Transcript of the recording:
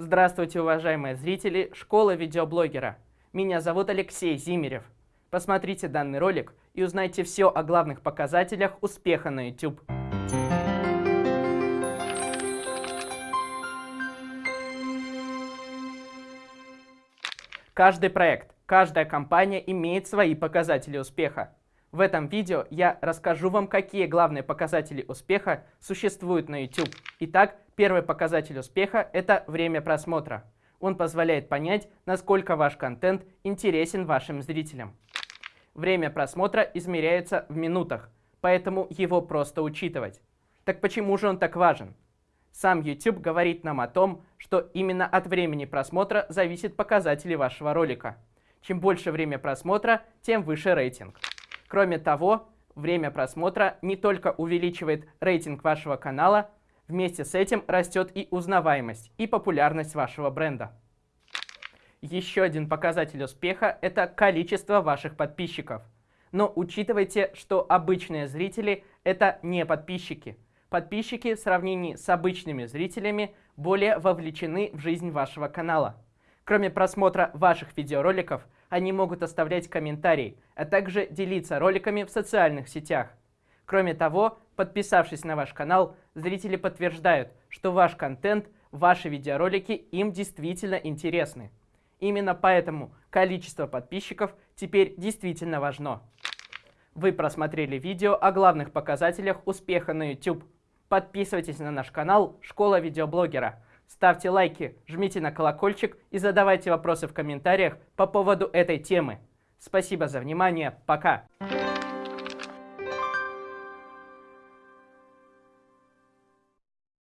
Здравствуйте, уважаемые зрители школы видеоблогера. Меня зовут Алексей Зимерев. Посмотрите данный ролик и узнайте все о главных показателях успеха на YouTube. Каждый проект, каждая компания имеет свои показатели успеха. В этом видео я расскажу вам, какие главные показатели успеха существуют на YouTube. Итак, первый показатель успеха – это время просмотра. Он позволяет понять, насколько ваш контент интересен вашим зрителям. Время просмотра измеряется в минутах, поэтому его просто учитывать. Так почему же он так важен? Сам YouTube говорит нам о том, что именно от времени просмотра зависит показатели вашего ролика. Чем больше время просмотра, тем выше рейтинг. Кроме того, время просмотра не только увеличивает рейтинг вашего канала, вместе с этим растет и узнаваемость, и популярность вашего бренда. Еще один показатель успеха – это количество ваших подписчиков. Но учитывайте, что обычные зрители – это не подписчики. Подписчики в сравнении с обычными зрителями более вовлечены в жизнь вашего канала. Кроме просмотра ваших видеороликов, они могут оставлять комментарии, а также делиться роликами в социальных сетях. Кроме того, подписавшись на ваш канал, зрители подтверждают, что ваш контент, ваши видеоролики им действительно интересны. Именно поэтому количество подписчиков теперь действительно важно. Вы просмотрели видео о главных показателях успеха на YouTube. Подписывайтесь на наш канал «Школа видеоблогера». Ставьте лайки, жмите на колокольчик и задавайте вопросы в комментариях по поводу этой темы. Спасибо за внимание, пока!